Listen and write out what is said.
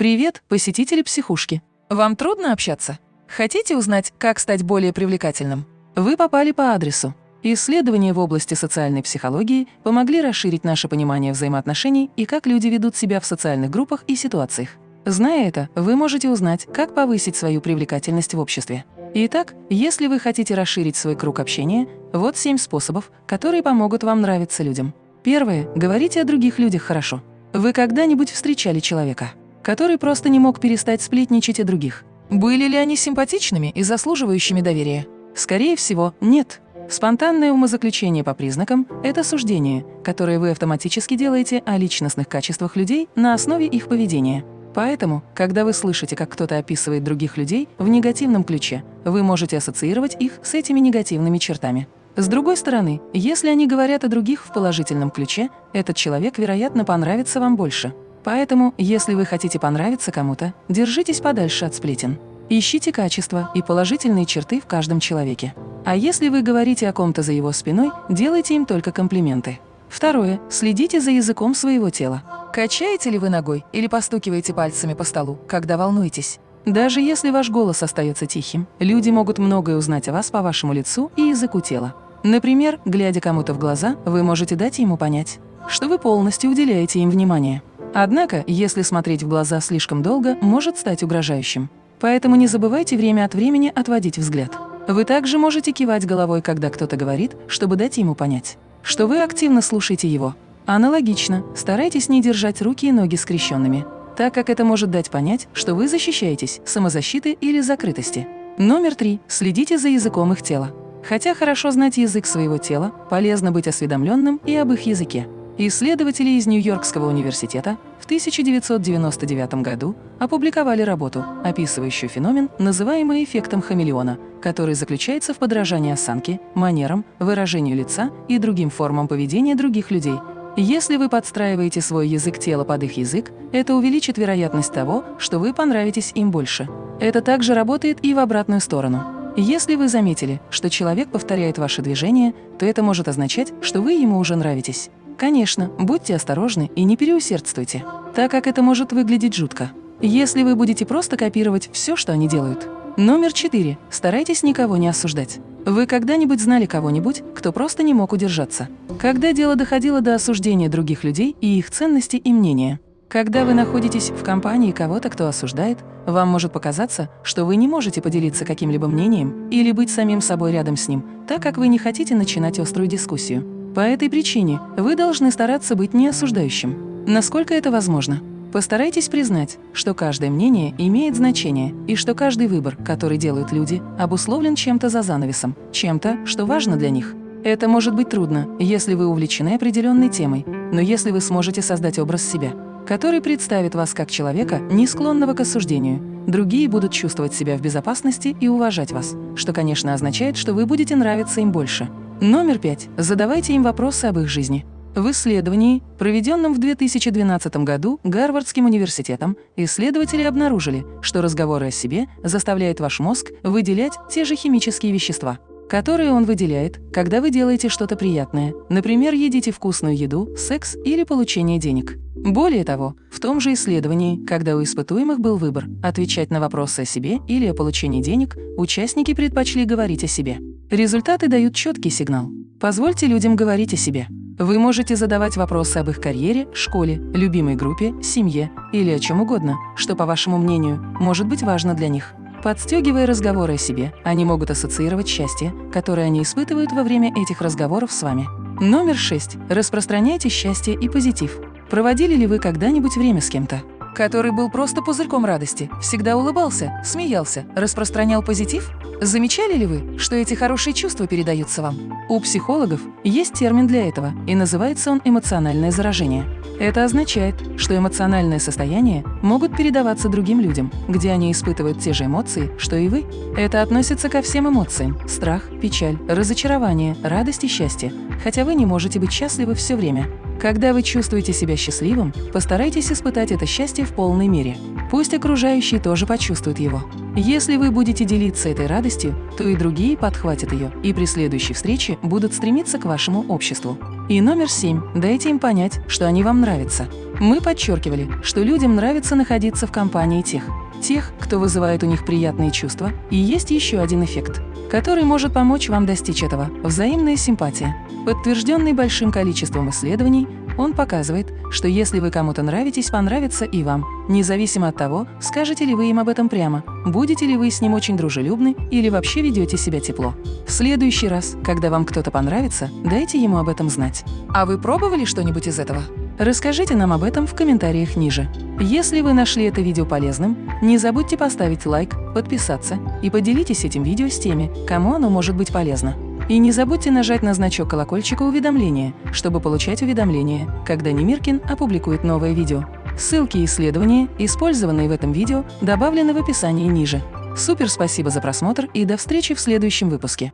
Привет, посетители психушки. Вам трудно общаться? Хотите узнать, как стать более привлекательным? Вы попали по адресу. Исследования в области социальной психологии помогли расширить наше понимание взаимоотношений и как люди ведут себя в социальных группах и ситуациях. Зная это, вы можете узнать, как повысить свою привлекательность в обществе. Итак, если вы хотите расширить свой круг общения, вот семь способов, которые помогут вам нравиться людям. Первое. Говорите о других людях хорошо. Вы когда-нибудь встречали человека, который просто не мог перестать сплетничать о других. Были ли они симпатичными и заслуживающими доверия? Скорее всего, нет. Спонтанное умозаключение по признакам – это суждение, которое вы автоматически делаете о личностных качествах людей на основе их поведения. Поэтому, когда вы слышите, как кто-то описывает других людей в негативном ключе, вы можете ассоциировать их с этими негативными чертами. С другой стороны, если они говорят о других в положительном ключе, этот человек, вероятно, понравится вам больше. Поэтому, если вы хотите понравиться кому-то, держитесь подальше от сплетен. Ищите качества и положительные черты в каждом человеке. А если вы говорите о ком-то за его спиной, делайте им только комплименты. Второе. Следите за языком своего тела. Качаете ли вы ногой или постукиваете пальцами по столу, когда волнуетесь? Даже если ваш голос остается тихим, люди могут многое узнать о вас по вашему лицу и языку тела. Например, глядя кому-то в глаза, вы можете дать ему понять, что вы полностью уделяете им внимание. Однако, если смотреть в глаза слишком долго, может стать угрожающим. Поэтому не забывайте время от времени отводить взгляд. Вы также можете кивать головой, когда кто-то говорит, чтобы дать ему понять, что вы активно слушаете его. Аналогично, старайтесь не держать руки и ноги скрещенными, так как это может дать понять, что вы защищаетесь, самозащиты или закрытости. Номер три. Следите за языком их тела. Хотя хорошо знать язык своего тела, полезно быть осведомленным и об их языке. Исследователи из Нью-Йоркского университета в 1999 году опубликовали работу, описывающую феномен, называемый эффектом хамелеона, который заключается в подражании осанке, манерам, выражению лица и другим формам поведения других людей. Если вы подстраиваете свой язык тела под их язык, это увеличит вероятность того, что вы понравитесь им больше. Это также работает и в обратную сторону. Если вы заметили, что человек повторяет ваши движения, то это может означать, что вы ему уже нравитесь. Конечно, будьте осторожны и не переусердствуйте, так как это может выглядеть жутко, если вы будете просто копировать все, что они делают. Номер четыре. Старайтесь никого не осуждать. Вы когда-нибудь знали кого-нибудь, кто просто не мог удержаться? Когда дело доходило до осуждения других людей и их ценностей и мнения? Когда вы находитесь в компании кого-то, кто осуждает, вам может показаться, что вы не можете поделиться каким-либо мнением или быть самим собой рядом с ним, так как вы не хотите начинать острую дискуссию. По этой причине вы должны стараться быть неосуждающим, насколько это возможно. Постарайтесь признать, что каждое мнение имеет значение и что каждый выбор, который делают люди, обусловлен чем-то за занавесом, чем-то, что важно для них. Это может быть трудно, если вы увлечены определенной темой, но если вы сможете создать образ себя, который представит вас как человека, не склонного к осуждению, другие будут чувствовать себя в безопасности и уважать вас, что, конечно, означает, что вы будете нравиться им больше. Номер пять. Задавайте им вопросы об их жизни. В исследовании, проведенном в 2012 году Гарвардским университетом, исследователи обнаружили, что разговоры о себе заставляют ваш мозг выделять те же химические вещества, которые он выделяет, когда вы делаете что-то приятное, например, едите вкусную еду, секс или получение денег. Более того, в том же исследовании, когда у испытуемых был выбор отвечать на вопросы о себе или о получении денег, участники предпочли говорить о себе. Результаты дают четкий сигнал. Позвольте людям говорить о себе. Вы можете задавать вопросы об их карьере, школе, любимой группе, семье или о чем угодно, что, по вашему мнению, может быть важно для них. Подстегивая разговоры о себе, они могут ассоциировать счастье, которое они испытывают во время этих разговоров с вами. Номер 6. Распространяйте счастье и позитив. Проводили ли вы когда-нибудь время с кем-то? который был просто пузырьком радости, всегда улыбался, смеялся, распространял позитив? Замечали ли вы, что эти хорошие чувства передаются вам? У психологов есть термин для этого, и называется он эмоциональное заражение. Это означает, что эмоциональные состояния могут передаваться другим людям, где они испытывают те же эмоции, что и вы. Это относится ко всем эмоциям – страх, печаль, разочарование, радость и счастье, хотя вы не можете быть счастливы все время. Когда вы чувствуете себя счастливым, постарайтесь испытать это счастье в полной мере. Пусть окружающие тоже почувствуют его. Если вы будете делиться этой радостью, то и другие подхватят ее, и при следующей встрече будут стремиться к вашему обществу. И номер семь. Дайте им понять, что они вам нравятся. Мы подчеркивали, что людям нравится находиться в компании тех, тех, кто вызывает у них приятные чувства, и есть еще один эффект, который может помочь вам достичь этого – взаимная симпатия. Подтвержденный большим количеством исследований, он показывает, что если вы кому-то нравитесь, понравится и вам, независимо от того, скажете ли вы им об этом прямо, будете ли вы с ним очень дружелюбны или вообще ведете себя тепло. В следующий раз, когда вам кто-то понравится, дайте ему об этом знать. А вы пробовали что-нибудь из этого? Расскажите нам об этом в комментариях ниже. Если вы нашли это видео полезным, не забудьте поставить лайк, подписаться и поделитесь этим видео с теми, кому оно может быть полезно. И не забудьте нажать на значок колокольчика уведомления, чтобы получать уведомления, когда Немиркин опубликует новое видео. Ссылки и исследования, использованные в этом видео, добавлены в описании ниже. Супер спасибо за просмотр и до встречи в следующем выпуске.